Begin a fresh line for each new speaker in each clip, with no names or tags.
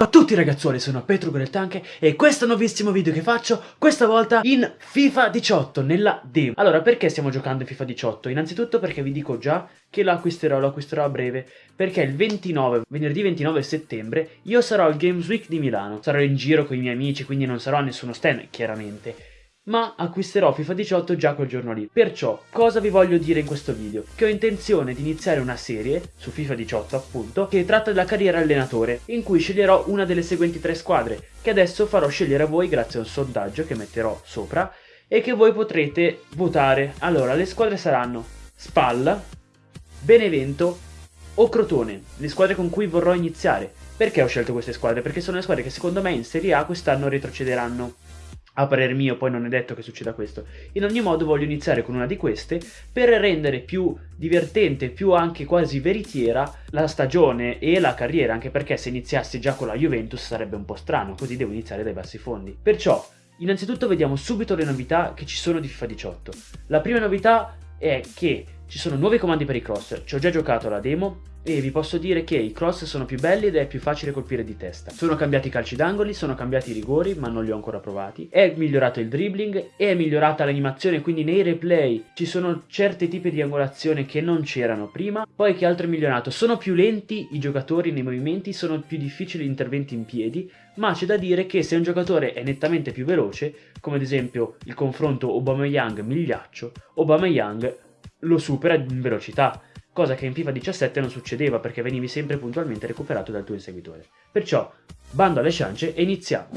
Ciao a tutti ragazzuoli, sono Petro Tanche e questo è un nuovissimo video che faccio, questa volta in FIFA 18, nella demo. Allora, perché stiamo giocando in FIFA 18? Innanzitutto perché vi dico già che lo acquisterò, lo acquisterò a breve, perché il 29, venerdì 29 settembre, io sarò al Games Week di Milano. Sarò in giro con i miei amici, quindi non sarò a nessuno stand, chiaramente ma acquisterò FIFA 18 già quel giorno lì. Perciò, cosa vi voglio dire in questo video? Che ho intenzione di iniziare una serie, su FIFA 18 appunto, che tratta della carriera allenatore, in cui sceglierò una delle seguenti tre squadre, che adesso farò scegliere a voi grazie a un sondaggio che metterò sopra, e che voi potrete votare. Allora, le squadre saranno Spalla, Benevento o Crotone, le squadre con cui vorrò iniziare. Perché ho scelto queste squadre? Perché sono le squadre che secondo me in Serie A quest'anno retrocederanno a parer mio poi non è detto che succeda questo. In ogni modo voglio iniziare con una di queste per rendere più divertente, più anche quasi veritiera la stagione e la carriera, anche perché se iniziassi già con la Juventus sarebbe un po' strano, così devo iniziare dai bassi fondi. Perciò, innanzitutto vediamo subito le novità che ci sono di FIFA 18. La prima novità è che ci sono nuovi comandi per i cross, ci ho già giocato la demo e vi posso dire che i cross sono più belli ed è più facile colpire di testa. Sono cambiati i calci d'angoli, sono cambiati i rigori, ma non li ho ancora provati. È migliorato il dribbling, è migliorata l'animazione, quindi nei replay ci sono certi tipi di angolazione che non c'erano prima. Poi che altro è migliorato? Sono più lenti i giocatori nei movimenti, sono più difficili gli interventi in piedi, ma c'è da dire che se un giocatore è nettamente più veloce, come ad esempio il confronto Obama-Young-Migliaccio, Obama-Young lo supera in velocità, cosa che in FIFA 17 non succedeva perché venivi sempre puntualmente recuperato dal tuo inseguitore. Perciò, bando alle ciance e iniziamo!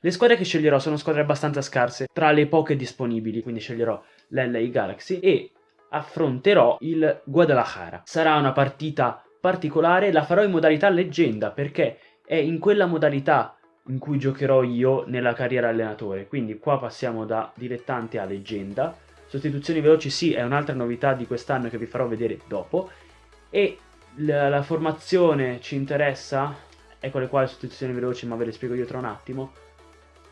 Le squadre che sceglierò sono squadre abbastanza scarse, tra le poche disponibili, quindi sceglierò l'LA Galaxy e affronterò il Guadalajara. Sarà una partita particolare, la farò in modalità leggenda perché è in quella modalità in cui giocherò io nella carriera allenatore, quindi qua passiamo da dilettante a leggenda, Sostituzioni veloci sì, è un'altra novità di quest'anno che vi farò vedere dopo. E la, la, formazione ci interessa, ecco le quali sostituzioni veloci, ma ve le spiego io tra un attimo.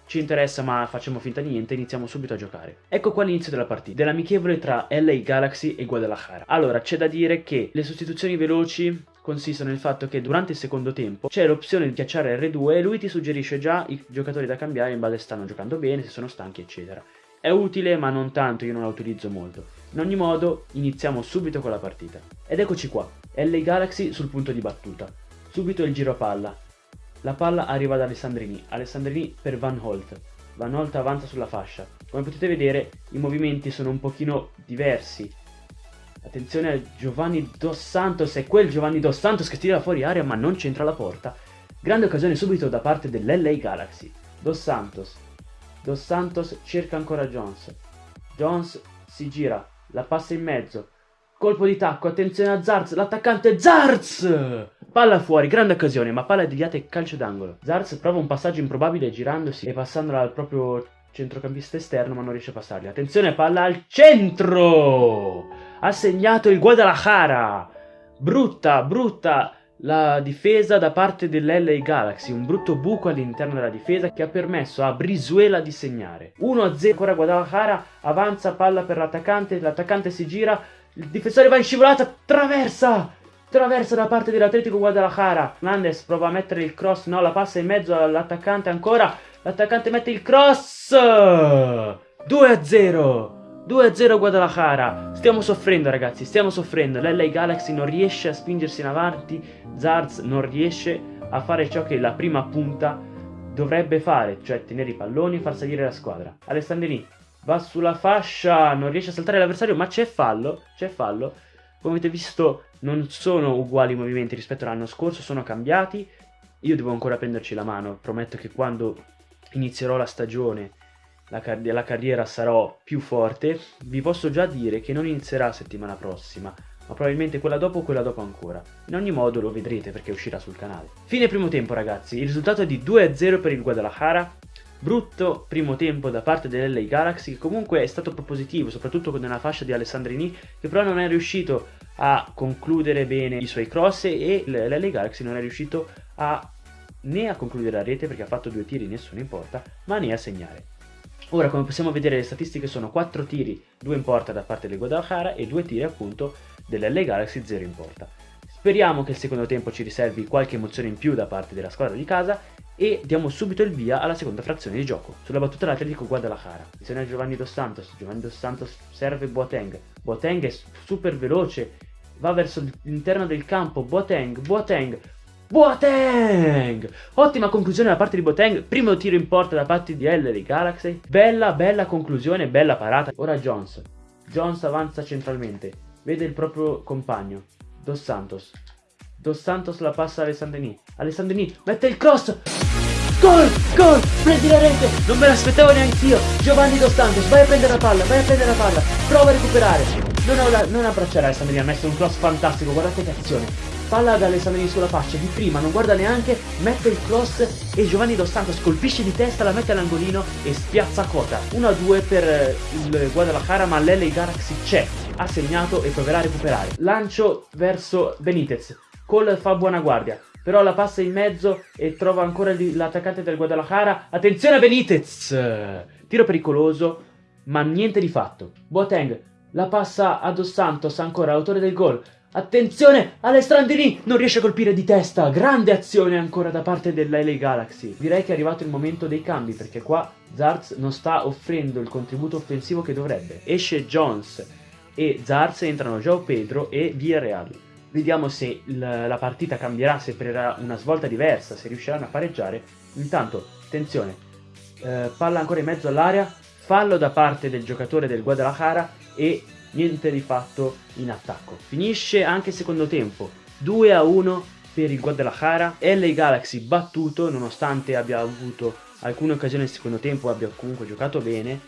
Ci interessa ma facciamo finta di niente, iniziamo subito a giocare. Ecco qua l'inizio della partita, dell'amichevole tra LA Galaxy e Guadalajara. Allora, c'è da dire che le sostituzioni veloci consistono nel fatto che durante il secondo tempo c'è l'opzione di schiacciare R2 e lui ti suggerisce già i giocatori da cambiare in base se stanno giocando bene, se sono stanchi eccetera. È utile ma non tanto, io non la utilizzo molto. In ogni modo, iniziamo subito con la partita. Ed eccoci qua, LA Galaxy sul punto di battuta. Subito il giro palla. La palla arriva ad Alessandrini, Alessandrini per Van Holt. Van Holt avanza sulla fascia. Come potete vedere, i movimenti sono un pochino diversi. Attenzione a Giovanni Dos Santos, è quel Giovanni Dos Santos che tira fuori aria ma non c'entra la porta. Grande occasione subito da parte dell'LA Galaxy. Dos Santos Dos Santos cerca ancora Jones. Jones si gira, la passa in mezzo. Colpo di tacco, attenzione a Zarz, l'attaccante Zarz! Palla fuori, grande occasione, ma palla deviata e calcio d'angolo. Zarz prova un passaggio improbabile girandosi e passandola al proprio centrocampista esterno, ma non riesce a passarli. Attenzione, palla al centro! Ha segnato il Guadalajara! Brutta, brutta la difesa da parte dell'LA Galaxy, un brutto buco all'interno della difesa che ha permesso a Brizuela di segnare. 1-0 ancora Guadalajara, avanza palla per l'attaccante, l'attaccante si gira, il difensore va in scivolata, traversa! Traversa da parte dell'Atletico Guadalajara. Fernandez prova a mettere il cross, no, la passa in mezzo all'attaccante ancora. L'attaccante mette il cross! 2-0! 2-0 Guadalajara. Stiamo soffrendo ragazzi, stiamo soffrendo. L'LA Galaxy non riesce a spingersi in avanti. Zarz non riesce a fare ciò che la prima punta dovrebbe fare, cioè tenere i palloni e far salire la squadra. Alessandrini va sulla fascia, non riesce a saltare l'avversario, ma c'è fallo, c'è fallo. Come avete visto non sono uguali i movimenti rispetto all'anno scorso, sono cambiati. Io devo ancora prenderci la mano, prometto che quando inizierò la stagione la, car la carriera sarò più forte, vi posso già dire che non inizierà settimana prossima, ma probabilmente quella dopo o quella dopo ancora. In ogni modo lo vedrete perché uscirà sul canale. Fine primo tempo ragazzi, il risultato è di 2-0 per il Guadalajara, brutto primo tempo da parte dell'LA Galaxy che comunque è stato propositivo, soprattutto con una fascia di Alessandrini che però non è riuscito a concludere bene i suoi cross e l'LA Galaxy non è riuscito a né a concludere la rete perché ha fatto due tiri, nessuno importa, ma né a segnare. Ora come possiamo vedere le statistiche sono 4 tiri, 2 in porta da parte del Guadalajara e 2 tiri appunto dell'LA Galaxy 0 in porta. Speriamo che il secondo tempo ci riservi qualche emozione in più da parte della squadra di casa e diamo subito il via alla seconda frazione di gioco. Sulla battuta l'Atletico Guadalajara. Bisogna Giovanni Dos Santos. Giovanni Dos Santos serve Boateng. Boateng è super veloce, va verso l'interno del campo. Boateng, Boateng, Boateng! Ottima conclusione da parte di Boateng, primo tiro in porta da parte di Ellery Galaxy. Bella, bella conclusione, bella parata. Ora Jones. Jones avanza centralmente, vede il proprio compagno, Dos Santos. Dos Santos la passa a Alessandrini. Alessandrini mette il cross! Gol! Gol! Prendi la rete! Non me l'aspettavo neanch'io! Giovanni Dos Santos, vai a prendere la palla, vai a prendere la palla, prova a recuperare! Non, la, non abbracciare Alessandrini, ha messo un cross fantastico, guardate che azione! Palla ad Alessandrini sulla faccia, di prima non guarda neanche, mette il cross e Giovanni Dos Santos colpisce di testa, la mette all'angolino e spiazza quota. 1-2 per eh, il Guadalajara ma l'LA Galaxy c'è, ha segnato e proverà a recuperare. Lancio verso Benitez, Cole fa buona guardia, però la passa in mezzo e trova ancora l'attaccante del Guadalajara. Attenzione a Benitez! Tiro pericoloso, ma niente di fatto. Boateng la passa a Dos Santos, ancora autore del gol. Attenzione, Alessandrini non riesce a colpire di testa, grande azione ancora da parte della LA Galaxy. Direi che è arrivato il momento dei cambi perché qua Zarz non sta offrendo il contributo offensivo che dovrebbe. Esce Jones e Zarz entrano Joao Pedro e Villarreal. Vediamo se la partita cambierà, se prenderà una svolta diversa, se riusciranno a pareggiare. Intanto, attenzione, eh, palla ancora in mezzo all'area, fallo da parte del giocatore del Guadalajara e niente di fatto in attacco. Finisce anche il secondo tempo, 2 a 1 per il Guadalajara, LA Galaxy battuto nonostante abbia avuto alcune occasioni nel secondo tempo, abbia comunque giocato bene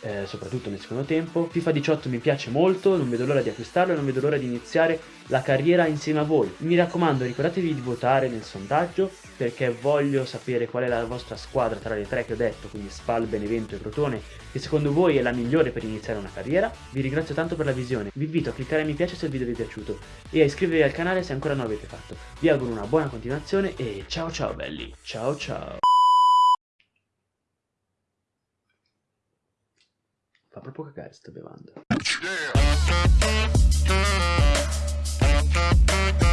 eh, soprattutto nel secondo tempo. FIFA 18 mi piace molto, non vedo l'ora di acquistarlo e non vedo l'ora di iniziare la carriera insieme a voi. Mi raccomando, ricordatevi di votare nel sondaggio perché voglio sapere qual è la vostra squadra tra le tre che ho detto, quindi Spal, Benevento e Crotone, che secondo voi è la migliore per iniziare una carriera. Vi ringrazio tanto per la visione, vi invito a cliccare mi piace se il video vi è piaciuto e a iscrivervi al canale se ancora non l'avete fatto. Vi auguro una buona continuazione e ciao ciao belli, ciao ciao! Fa proprio cagare sta bevanda. Yeah.